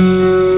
Música